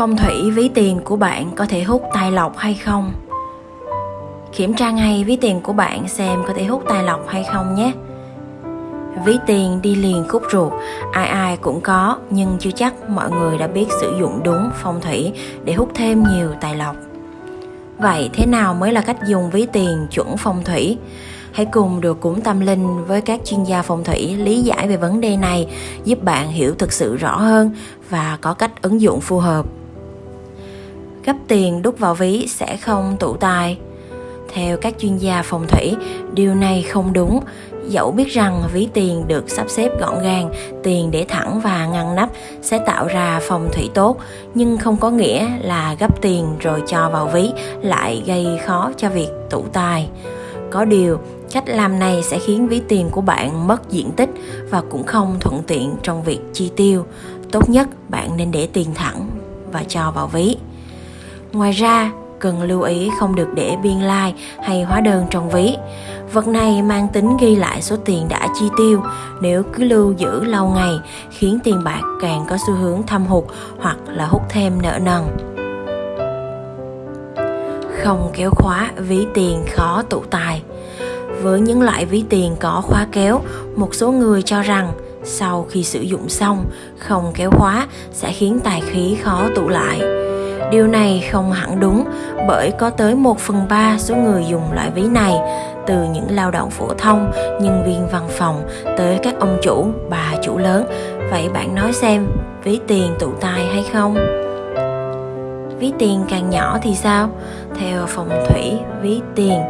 Phong thủy ví tiền của bạn có thể hút tài lộc hay không? Kiểm tra ngay ví tiền của bạn xem có thể hút tài lộc hay không nhé. Ví tiền đi liền khúc ruột, ai ai cũng có nhưng chưa chắc mọi người đã biết sử dụng đúng phong thủy để hút thêm nhiều tài lộc. Vậy thế nào mới là cách dùng ví tiền chuẩn phong thủy? Hãy cùng được cúng tâm linh với các chuyên gia phong thủy lý giải về vấn đề này, giúp bạn hiểu thực sự rõ hơn và có cách ứng dụng phù hợp. Gấp tiền đút vào ví sẽ không tụ tài. Theo các chuyên gia phong thủy, điều này không đúng. Dẫu biết rằng ví tiền được sắp xếp gọn gàng, tiền để thẳng và ngăn nắp sẽ tạo ra phong thủy tốt, nhưng không có nghĩa là gấp tiền rồi cho vào ví lại gây khó cho việc tụ tài. Có điều, cách làm này sẽ khiến ví tiền của bạn mất diện tích và cũng không thuận tiện trong việc chi tiêu. Tốt nhất bạn nên để tiền thẳng và cho vào ví. Ngoài ra, cần lưu ý không được để biên lai like hay hóa đơn trong ví. Vật này mang tính ghi lại số tiền đã chi tiêu, nếu cứ lưu giữ lâu ngày khiến tiền bạc càng có xu hướng thâm hụt hoặc là hút thêm nợ nần. Không kéo khóa ví tiền khó tụ tài. Với những loại ví tiền có khóa kéo, một số người cho rằng sau khi sử dụng xong, không kéo khóa sẽ khiến tài khí khó tụ lại Điều này không hẳn đúng bởi có tới 1 phần 3 số người dùng loại ví này từ những lao động phổ thông, nhân viên văn phòng tới các ông chủ, bà chủ lớn. Vậy bạn nói xem, ví tiền tụ tài hay không? Ví tiền càng nhỏ thì sao? Theo phong thủy, ví tiền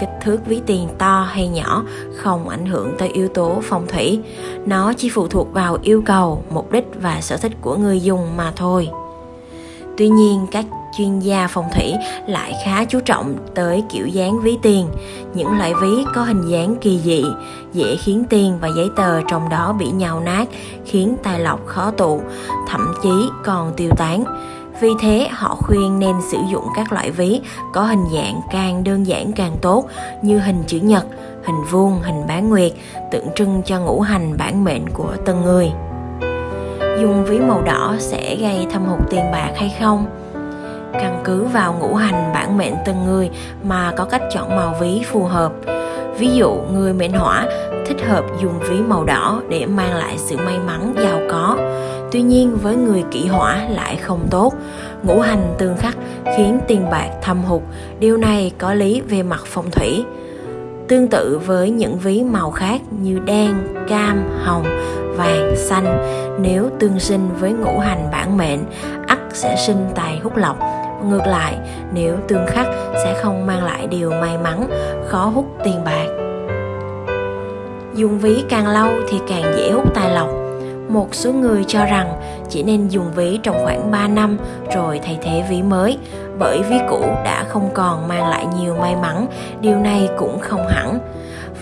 kích thước ví tiền to hay nhỏ không ảnh hưởng tới yếu tố phong thủy nó chỉ phụ thuộc vào yêu cầu mục đích và sở thích của người dùng mà thôi Tuy nhiên, các chuyên gia phong thủy lại khá chú trọng tới kiểu dáng ví tiền. Những loại ví có hình dáng kỳ dị, dễ khiến tiền và giấy tờ trong đó bị nhào nát, khiến tài lộc khó tụ, thậm chí còn tiêu tán. Vì thế họ khuyên nên sử dụng các loại ví có hình dạng càng đơn giản càng tốt như hình chữ nhật, hình vuông, hình bán nguyệt, tượng trưng cho ngũ hành bản mệnh của từng người dùng ví màu đỏ sẽ gây thâm hụt tiền bạc hay không? Căn cứ vào ngũ hành bản mệnh từng người mà có cách chọn màu ví phù hợp. Ví dụ, người mệnh hỏa thích hợp dùng ví màu đỏ để mang lại sự may mắn giàu có. Tuy nhiên, với người kỷ hỏa lại không tốt. Ngũ hành tương khắc khiến tiền bạc thâm hụt. Điều này có lý về mặt phong thủy tương tự với những ví màu khác như đen cam hồng vàng, xanh nếu tương sinh với ngũ hành bản mệnh, ắt sẽ sinh tài hút lộc. Ngược lại, nếu tương khắc sẽ không mang lại điều may mắn, khó hút tiền bạc. Dùng ví càng lâu thì càng dễ hút tài lộc. Một số người cho rằng chỉ nên dùng ví trong khoảng 3 năm rồi thay thế ví mới, bởi ví cũ đã không còn mang lại nhiều may mắn, điều này cũng không hẳn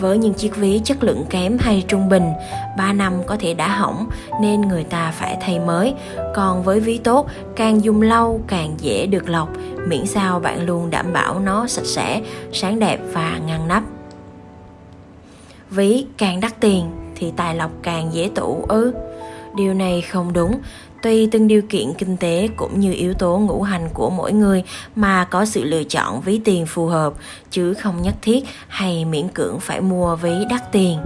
với những chiếc ví chất lượng kém hay trung bình, 3 năm có thể đã hỏng nên người ta phải thay mới. Còn với ví tốt, càng dùng lâu càng dễ được lọc, miễn sao bạn luôn đảm bảo nó sạch sẽ, sáng đẹp và ngăn nắp. Ví càng đắt tiền thì tài lộc càng dễ tủ ư? Điều này không đúng, Tùy từng điều kiện kinh tế cũng như yếu tố ngũ hành của mỗi người mà có sự lựa chọn ví tiền phù hợp, chứ không nhất thiết hay miễn cưỡng phải mua ví đắt tiền.